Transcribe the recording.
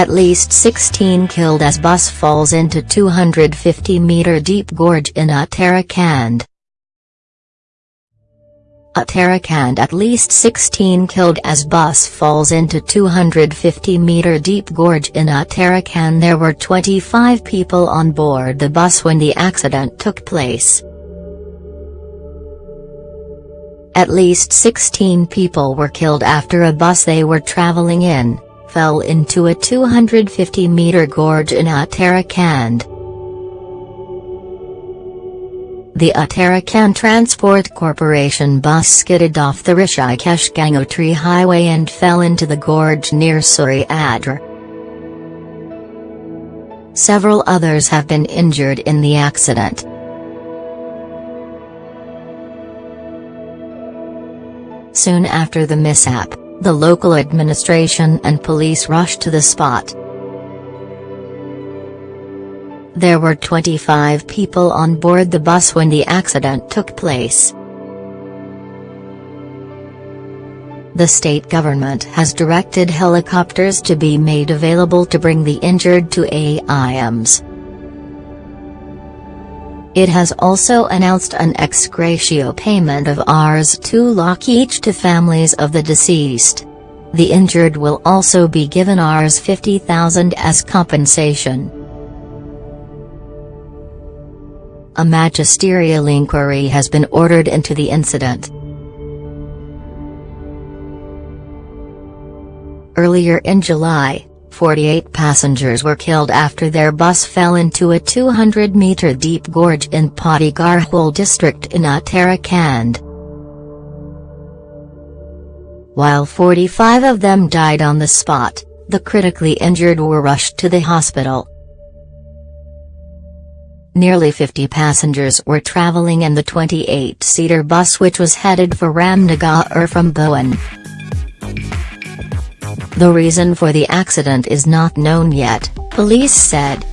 At least 16 killed as bus falls into 250-meter deep gorge in Uttarakhand. Uttarakhand at least 16 killed as bus falls into 250-meter deep gorge in Uttarakhand There were 25 people on board the bus when the accident took place. At least 16 people were killed after a bus they were traveling in, fell into a 250-meter gorge in Uttarakhand. The Uttarakhand Transport Corporation bus skidded off the Rishikesh Gangotri highway and fell into the gorge near Suriyadar. Several others have been injured in the accident. Soon after the mishap, the local administration and police rushed to the spot. There were 25 people on board the bus when the accident took place. The state government has directed helicopters to be made available to bring the injured to AIIMS. It has also announced an ex gratia payment of Rs 2 lakh each to families of the deceased. The injured will also be given Rs 50,000 as compensation. A magisterial inquiry has been ordered into the incident. Earlier in July, 48 passengers were killed after their bus fell into a 200-meter deep gorge in Garhwal district in Uttarakhand. While 45 of them died on the spot, the critically injured were rushed to the hospital. Nearly 50 passengers were traveling in the 28-seater bus which was headed for Ramnagar from Bhaun. The reason for the accident is not known yet, police said.